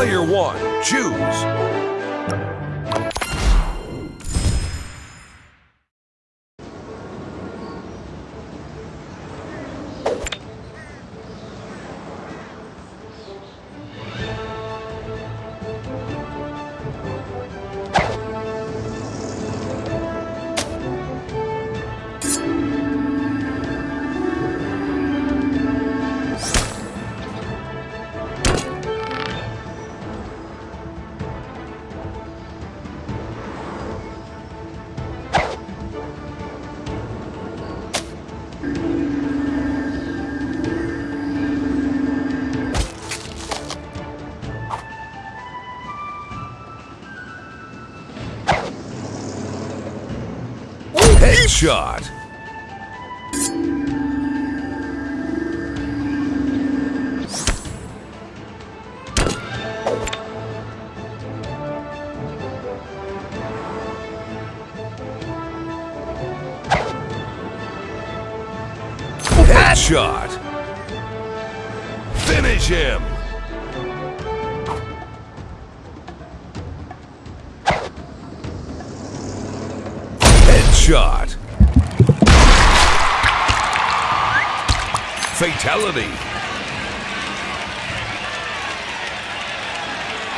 Player one, choose. Headshot. Headshot. Finish him. Headshot. Fatality.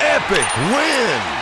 Epic win.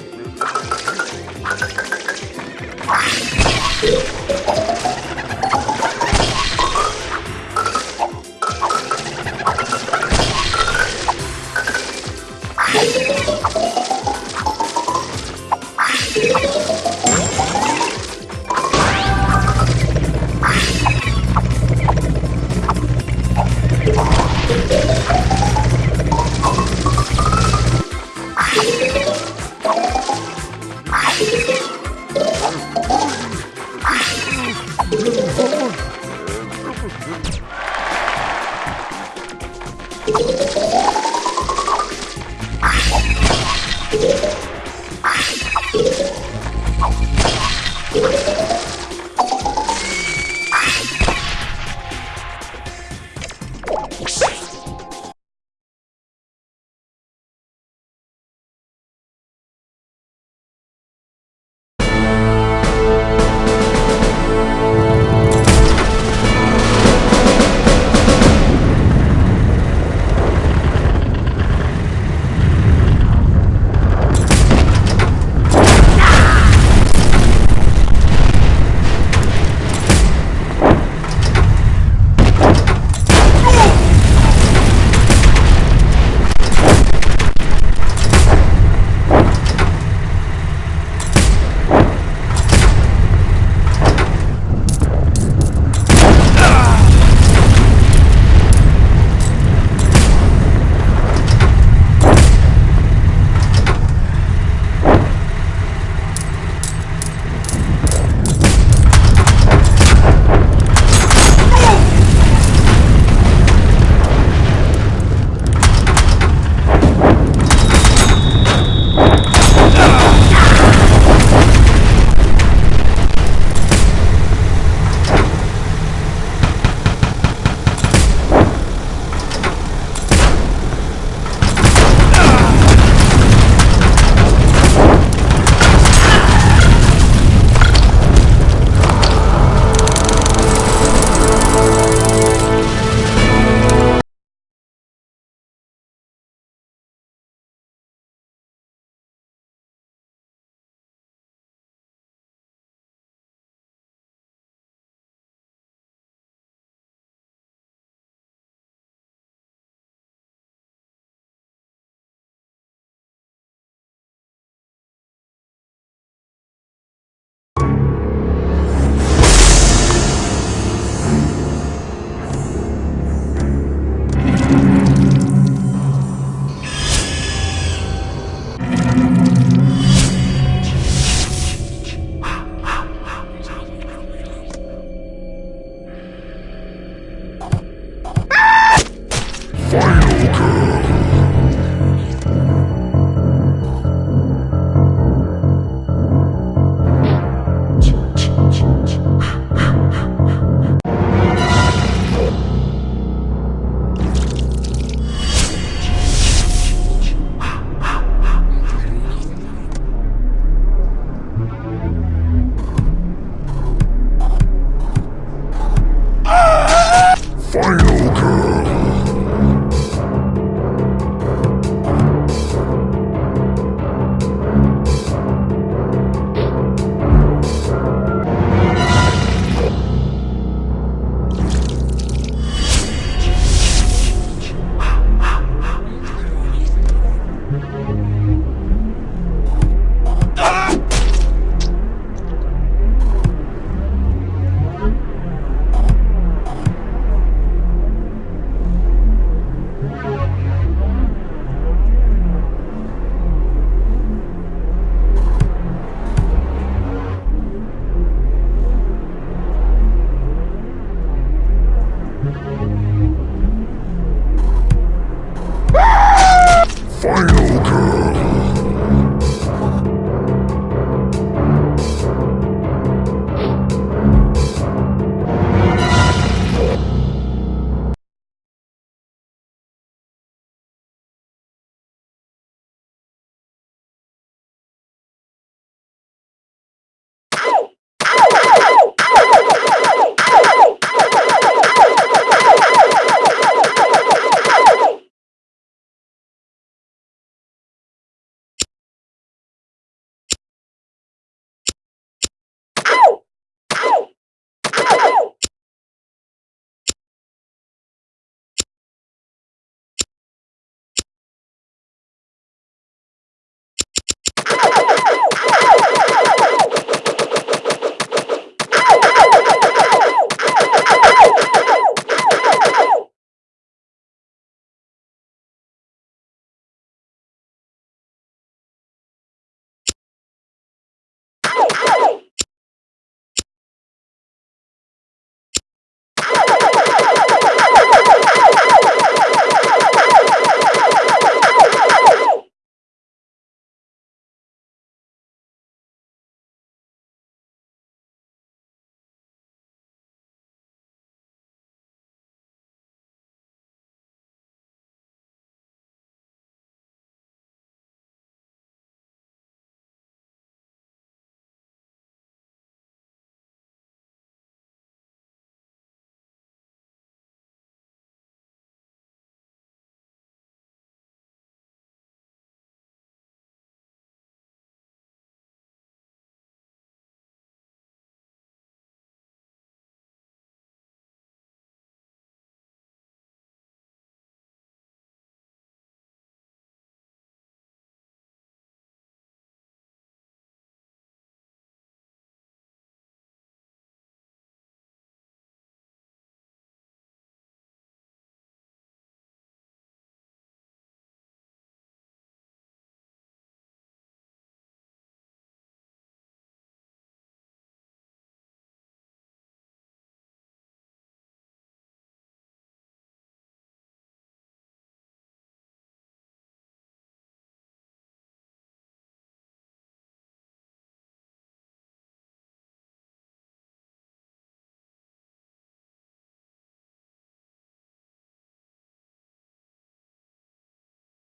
Final